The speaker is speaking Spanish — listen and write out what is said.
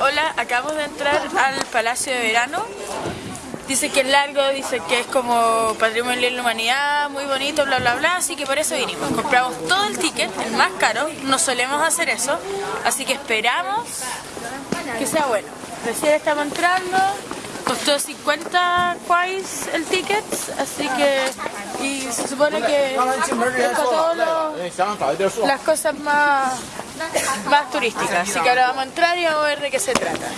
Hola, acabamos de entrar al Palacio de Verano. Dice que es largo, dice que es como patrimonio de la humanidad, muy bonito, bla bla bla, así que por eso vinimos. Compramos todo el ticket, el más caro, no solemos hacer eso, así que esperamos que sea bueno. Recién estamos entrando, costó 50 quais el ticket, así que y se supone que las cosas más, más turísticas. Así que ahora vamos a entrar y vamos a ver de qué se trata.